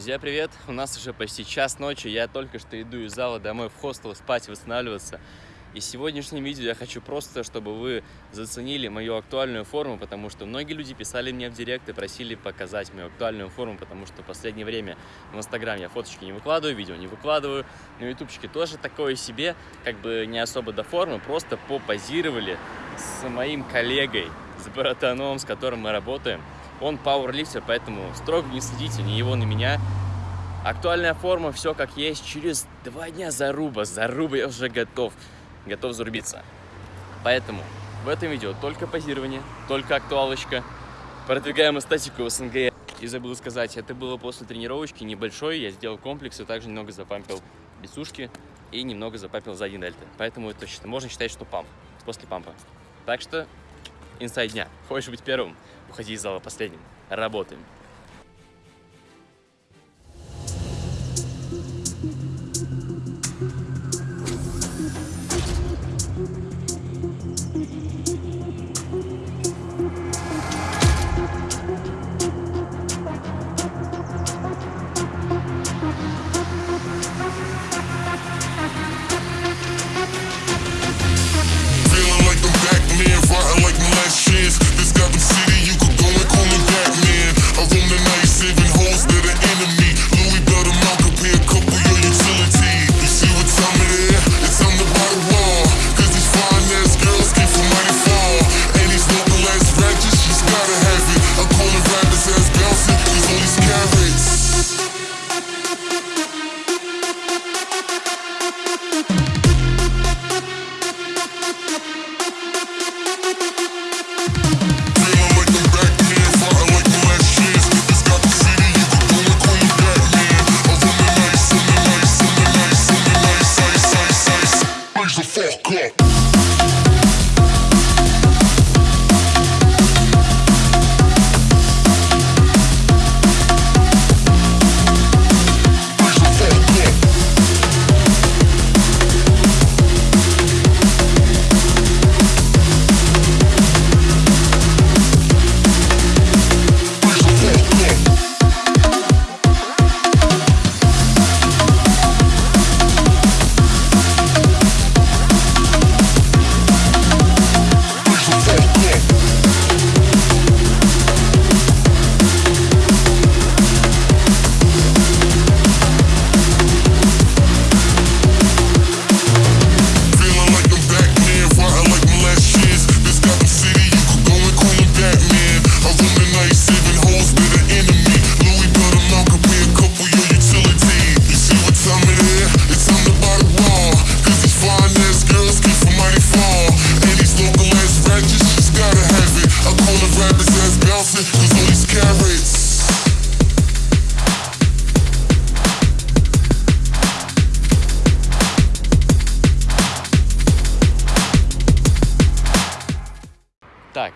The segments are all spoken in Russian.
Друзья, привет! У нас уже почти час ночи, я только что иду из зала домой в хостел спать, восстанавливаться. И в сегодняшнем видео я хочу просто, чтобы вы заценили мою актуальную форму, потому что многие люди писали мне в директ и просили показать мою актуальную форму, потому что в последнее время в Инстаграм я фоточки не выкладываю, видео не выкладываю, на ютубчике тоже такое себе, как бы не особо до формы, просто попозировали с моим коллегой, с братаном, с которым мы работаем. Он пауэрлифтер, поэтому строго не следите ни его, ни меня. Актуальная форма, все как есть. Через два дня заруба, заруба я уже готов, готов зарубиться. Поэтому в этом видео только позирование, только актуалочка. Продвигаем эстетику в СНГ. И забыл сказать, это было после тренировочки небольшой, я сделал комплекс и также немного запампил бицушки и немного запампил сзади дельты. Поэтому это можно считать, что памп, после пампа. Так что инсайд дня. Хочешь быть первым? Уходи из зала последним. Работаем.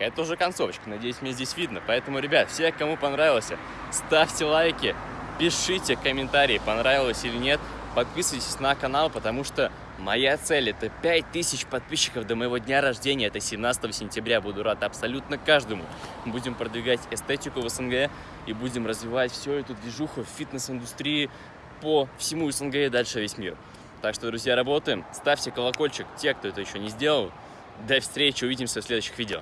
Это уже концовочка, надеюсь, мне здесь видно. Поэтому, ребят, все, кому понравилось, ставьте лайки, пишите комментарии, понравилось или нет. Подписывайтесь на канал, потому что моя цель это 5000 подписчиков до моего дня рождения. Это 17 сентября. Буду рад абсолютно каждому. Будем продвигать эстетику в СНГ и будем развивать всю эту движуху в фитнес-индустрии по всему СНГ и дальше весь мир. Так что, друзья, работаем. Ставьте колокольчик, те, кто это еще не сделал. До встречи, увидимся в следующих видео.